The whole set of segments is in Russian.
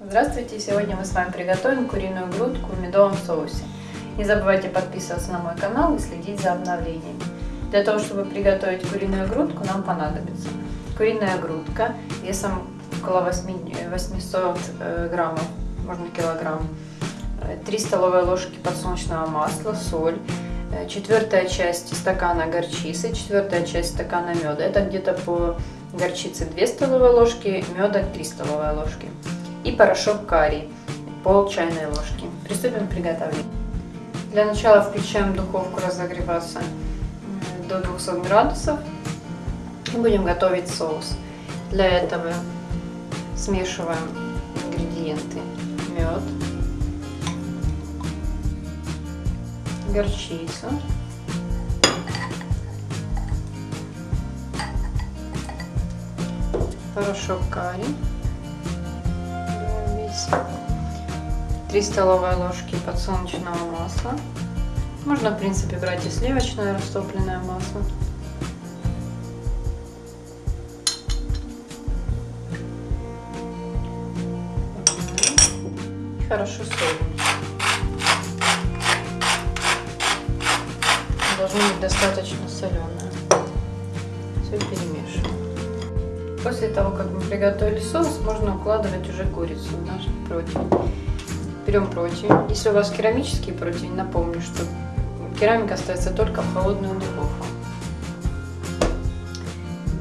Здравствуйте! Сегодня мы с вами приготовим куриную грудку в медовом соусе. Не забывайте подписываться на мой канал и следить за обновлениями. Для того, чтобы приготовить куриную грудку, нам понадобится куриная грудка весом около 800 э, граммов, можно килограмм, 3 столовые ложки подсолнечного масла, соль, э, четвертая часть стакана горчицы, четвертая часть стакана меда. Это где-то по горчице 2 столовые ложки, меда 3 столовые ложки. И порошок карри, пол чайной ложки. Приступим к приготовлению. Для начала включаем духовку разогреваться до 200 градусов и будем готовить соус. Для этого смешиваем ингредиенты. Мед, горчицу, порошок карри, 3 столовые ложки подсолнечного масла. Можно, в принципе, брать и сливочное растопленное масло. Хорошо солим. Должно быть достаточно соленое. Все перемешиваем. После того, как мы приготовили соус, можно укладывать уже курицу в наш противень. Берем противень. Если у вас керамический противень, напомню, что керамика ставится только в холодную духовку.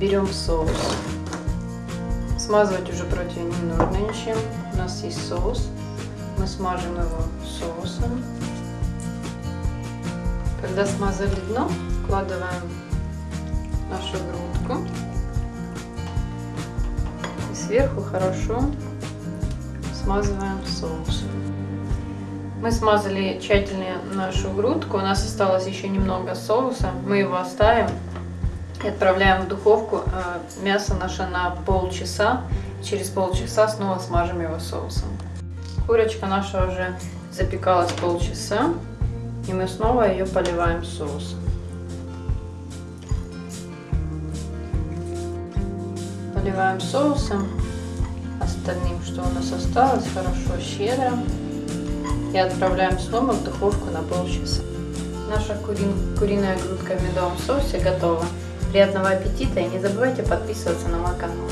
Берем соус. Смазывать уже противень не нужно ничем. У нас есть соус. Мы смажем его соусом. Когда смазали дно, вкладываем нашу грудку. Сверху хорошо смазываем соусом. Мы смазали тщательно нашу грудку. У нас осталось еще немного соуса. Мы его оставим и отправляем в духовку э, мясо наше на полчаса. Через полчаса снова смажем его соусом. Курочка наша уже запекалась полчаса. И мы снова ее поливаем соусом. Поливаем соусом. Остальным, что у нас осталось, хорошо щедро. И отправляем снова в духовку на полчаса. Наша кури... куриная грудка в медовом соусе готова. Приятного аппетита и не забывайте подписываться на мой канал.